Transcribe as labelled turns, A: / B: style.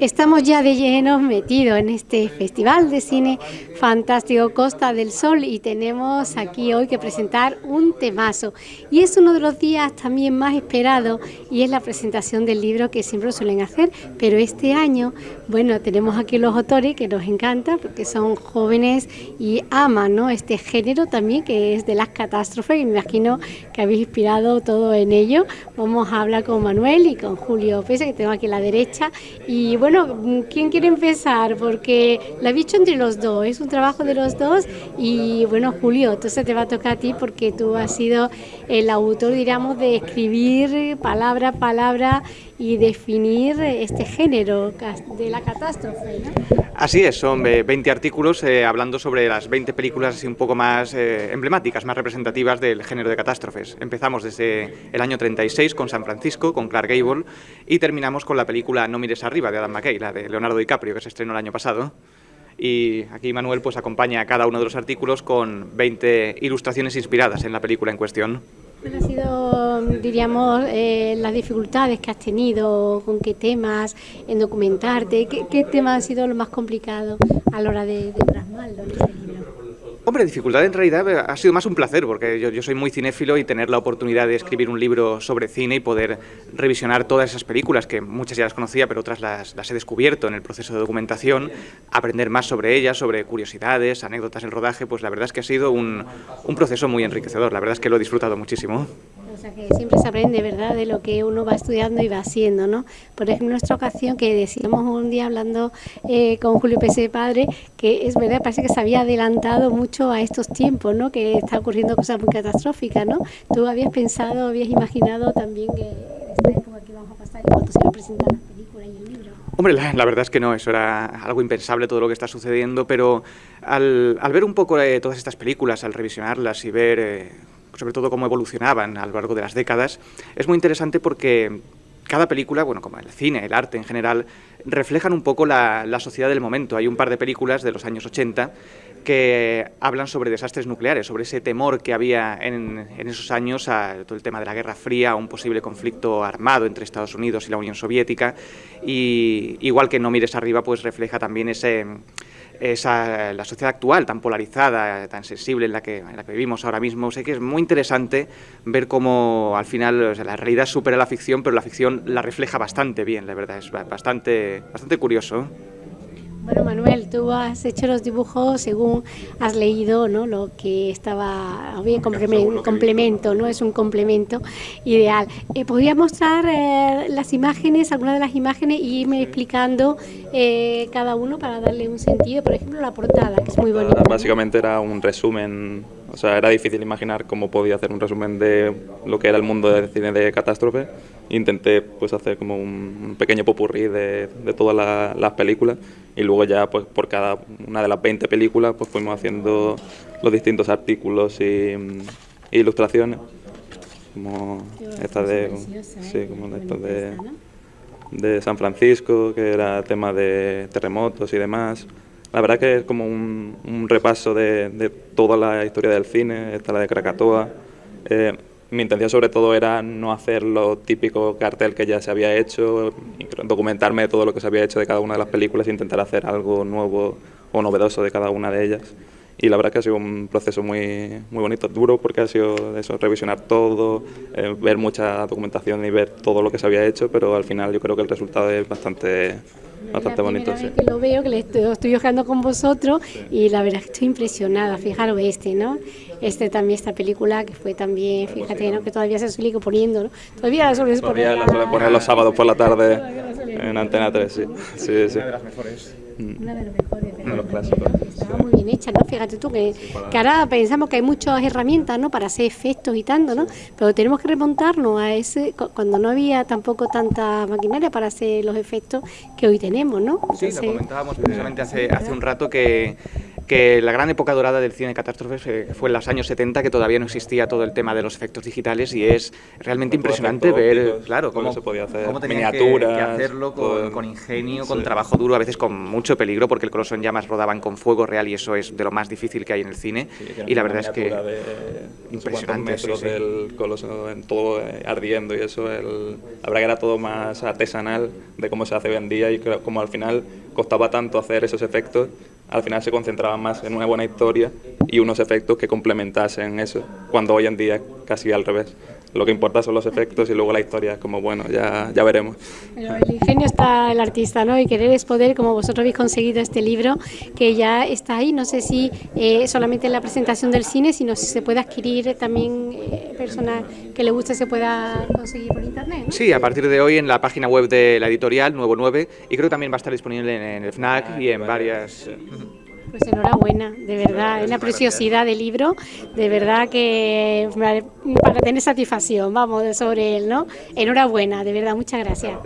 A: Estamos ya de lleno metidos en este Festival de Cine Fantástico Costa del Sol y tenemos aquí hoy que presentar un temazo. Y es uno de los días también más esperados y es la presentación del libro que siempre suelen hacer. Pero este año, bueno, tenemos aquí los autores que nos encanta porque son jóvenes y aman ¿no? este género también que es de las catástrofes y me imagino que habéis inspirado todo en ello. Vamos a hablar con Manuel y con Julio Pese que tengo aquí a la derecha. Y bueno, ¿quién quiere empezar? Porque la he dicho entre los dos, es un trabajo de los dos y bueno, Julio, entonces te va a tocar a ti porque tú has sido el autor, diríamos, de escribir palabra a palabra y definir este género de la catástrofe.
B: Así es, son 20 artículos eh, hablando sobre las 20 películas así un poco más eh, emblemáticas, más representativas del género de catástrofes. Empezamos desde el año 36 con San Francisco, con Clark Gable, y terminamos con la película No mires arriba de Adam McKay, la de Leonardo DiCaprio, que se estrenó el año pasado. Y aquí Manuel pues acompaña a cada uno de los artículos con 20 ilustraciones inspiradas en la película en cuestión.
A: ¿Cuáles han sido, diríamos, eh, las dificultades que has tenido? ¿Con qué temas en documentarte? ¿Qué, qué tema ha sido lo más complicado a la hora de, de plasmarlo?
B: Hombre, dificultad en realidad eh, ha sido más un placer, porque yo, soy muy cinéfilo y tener la oportunidad de escribir un libro sobre cine y poder revisionar todas esas películas, que muchas ya las conocía, pero otras las, las he descubierto en el proceso de documentación, aprender más sobre ellas, sobre curiosidades, anécdotas del rodaje, pues la verdad es que ha sido un, un proceso muy enriquecedor, la verdad es que lo he disfrutado muchísimo.
A: O sea que siempre se aprende, ¿verdad?, de lo que uno va estudiando y va haciendo, ¿no? Por ejemplo, en nuestra ocasión, que decíamos un día hablando eh, con Julio Pese Padre, que es verdad, parece que se había adelantado mucho a estos tiempos, ¿no?, que está ocurriendo cosas muy catastróficas, ¿no? ¿Tú habías pensado, habías imaginado también que esta época que vamos a pasar y cuando se va a presentar las películas y el libro?
B: Hombre, la, la, verdad es que no, eso era algo impensable todo lo que está sucediendo, pero al, al ver un poco eh, todas estas películas, al revisionarlas y ver... Eh, sobre todo cómo evolucionaban a lo largo de las décadas, es muy interesante porque cada película, bueno, como el cine, el arte en general, reflejan un poco la, la, sociedad del momento. Hay un par de películas de los años 80 que hablan sobre desastres nucleares, sobre ese temor que había en, en esos años a todo el tema de la Guerra Fría, a un posible conflicto armado entre Estados Unidos y la Unión Soviética. Y igual que No mires arriba, pues refleja también ese esa, la sociedad actual tan polarizada, tan sensible en la, que, en la que vivimos ahora mismo. Sé que es muy interesante ver cómo al final la realidad supera la ficción, pero la ficción la refleja bastante bien, la verdad, es bastante, bastante curioso.
A: Bueno, Manuel, tú has hecho los dibujos según has leído ¿no? lo que estaba bien complemento, complemento, ¿no? Es un complemento ideal. Eh, ¿Podrías mostrar eh, las imágenes, algunas de las imágenes, y irme explicando eh, cada uno para darle un sentido? Por ejemplo, la portada, que es muy bonita.
C: Básicamente ¿no? era un resumen, o sea, era difícil imaginar cómo podía hacer un resumen de lo que era el mundo del cine de catástrofe. Intenté pues hacer como un, pequeño popurrí de, de todas la, las películas y luego ya pues por cada una de las 20 películas pues fuimos haciendo los distintos artículos y, y ilustraciones como esta de sí, como esta de, de San Francisco que era tema de terremotos y demás la verdad que es como un, repaso de, de, toda la historia del cine esta la de Krakatoa eh, mi intención sobre todo era no hacer lo típico cartel que ya se había hecho, documentarme de todo lo que se había hecho de cada una de las películas e intentar hacer algo nuevo o novedoso de cada una de ellas. Y la verdad que ha sido un proceso muy, muy bonito, duro, porque ha sido eso, revisionar todo, eh, ver mucha documentación y ver todo lo que se había hecho, pero al final yo creo que el resultado es bastante, bastante bonito.
A: Sí. que lo veo, que estoy, estoy jugando con vosotros sí. y la verdad es que estoy impresionada. Fijaros este, ¿no? Este también, esta película que fue también, fíjate, ¿no? Que todavía se suele poniendo, ¿no? Todavía la suelen
C: poner. Todavía la suelen poner los sábados por la tarde en Antena 3, sí. sí, sí.
B: Una de las mejores.
A: Una de las mejores.
C: Uno de los clásicos.
A: ¿No? Fíjate tú que, que ahora pensamos que hay muchas herramientas, ¿no? Para hacer efectos y tanto, ¿no? Pero tenemos que remontarnos a ese, cuando no había tampoco tanta maquinaria para hacer los efectos que hoy tenemos, ¿no?
B: Entonces, sí, lo comentábamos precisamente hace, hace un rato que que la gran época dorada del cine de catástrofes fue en los años 70, que todavía no existía todo el tema de los efectos digitales y es realmente impresionante ver, claro, cómo,
C: se podía hacer
B: cómo
C: miniaturas,
B: que, hacerlo con, con ingenio, con trabajo duro, a veces con mucho peligro, porque el Coloso en llamas rodaban con fuego real y eso es de lo más difícil que hay en el cine. y la verdad es que
C: impresionante. Metros del Coloso en todo eh, ardiendo y eso, el, la verdad que era todo más artesanal de cómo se hace hoy en día y como al final costaba tanto hacer esos efectos, al final se concentraba más en una buena historia y unos efectos que complementasen eso, cuando hoy en día casi al revés lo que importa son los efectos y luego la historia, como bueno, ya, ya veremos.
A: Pero el ingenio está el artista, ¿no? Y querer es poder, como vosotros habéis conseguido este libro, que ya está ahí, no sé si eh, solamente en la presentación del cine, sino si se puede adquirir también eh, personas que le guste, se pueda conseguir por internet.
B: Sí, a partir de hoy en la página web de la editorial, Nuevo 9, y creo que también va a estar disponible en, el FNAC y en varias...
A: Pues enhorabuena, de verdad, es una preciosidad de libro, de verdad que para tener satisfacción, vamos, sobre él, ¿no? Enhorabuena, de verdad, muchas gracias.